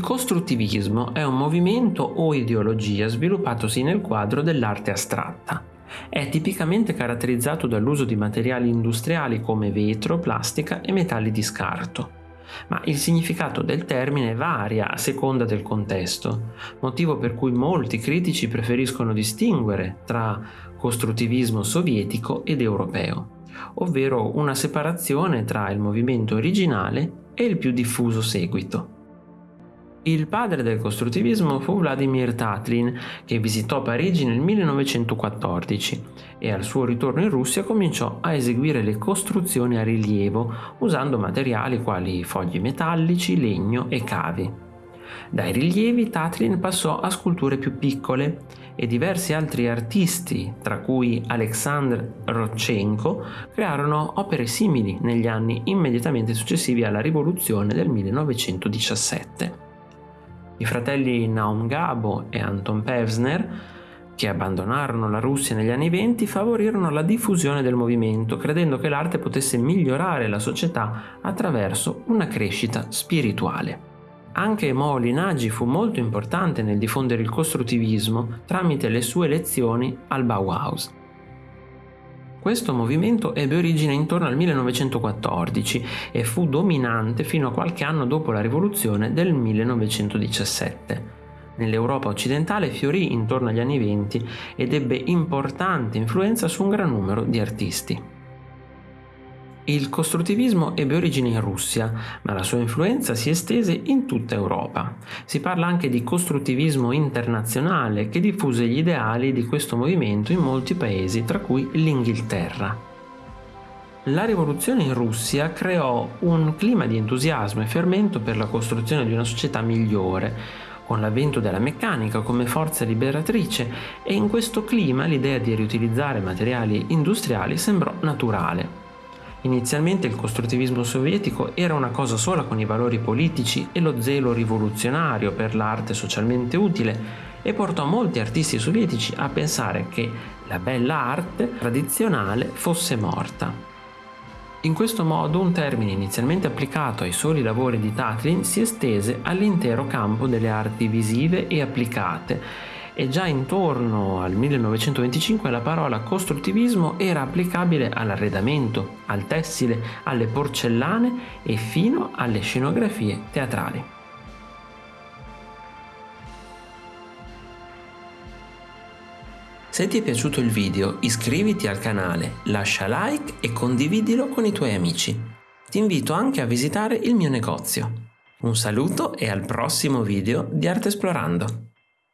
costruttivismo è un movimento o ideologia sviluppatosi nel quadro dell'arte astratta. È tipicamente caratterizzato dall'uso di materiali industriali come vetro, plastica e metalli di scarto. Ma il significato del termine varia a seconda del contesto, motivo per cui molti critici preferiscono distinguere tra costruttivismo sovietico ed europeo, ovvero una separazione tra il movimento originale e il più diffuso seguito. Il padre del costruttivismo fu Vladimir Tatlin, che visitò Parigi nel 1914 e al suo ritorno in Russia cominciò a eseguire le costruzioni a rilievo usando materiali quali fogli metallici, legno e cavi. Dai rilievi Tatlin passò a sculture più piccole e diversi altri artisti, tra cui Alexandr Rodchenko, crearono opere simili negli anni immediatamente successivi alla rivoluzione del 1917. I fratelli Naum Gabo e Anton Pevsner, che abbandonarono la Russia negli anni venti, favorirono la diffusione del movimento, credendo che l'arte potesse migliorare la società attraverso una crescita spirituale. Anche Moly Nagy fu molto importante nel diffondere il costruttivismo tramite le sue lezioni al Bauhaus. Questo movimento ebbe origine intorno al 1914 e fu dominante fino a qualche anno dopo la rivoluzione del 1917. Nell'Europa occidentale fiorì intorno agli anni 20 ed ebbe importante influenza su un gran numero di artisti. Il costruttivismo ebbe origine in Russia, ma la sua influenza si estese in tutta Europa. Si parla anche di costruttivismo internazionale che diffuse gli ideali di questo movimento in molti paesi, tra cui l'Inghilterra. La rivoluzione in Russia creò un clima di entusiasmo e fermento per la costruzione di una società migliore, con l'avvento della meccanica come forza liberatrice e in questo clima l'idea di riutilizzare materiali industriali sembrò naturale. Inizialmente il costruttivismo sovietico era una cosa sola con i valori politici e lo zelo rivoluzionario per l'arte socialmente utile e portò molti artisti sovietici a pensare che la bella arte tradizionale fosse morta. In questo modo un termine inizialmente applicato ai soli lavori di Tatlin si estese all'intero campo delle arti visive e applicate e già intorno al 1925 la parola costruttivismo era applicabile all'arredamento, al tessile, alle porcellane e fino alle scenografie teatrali. Se ti è piaciuto il video iscriviti al canale, lascia like e condividilo con i tuoi amici. Ti invito anche a visitare il mio negozio. Un saluto e al prossimo video di Arte Esplorando!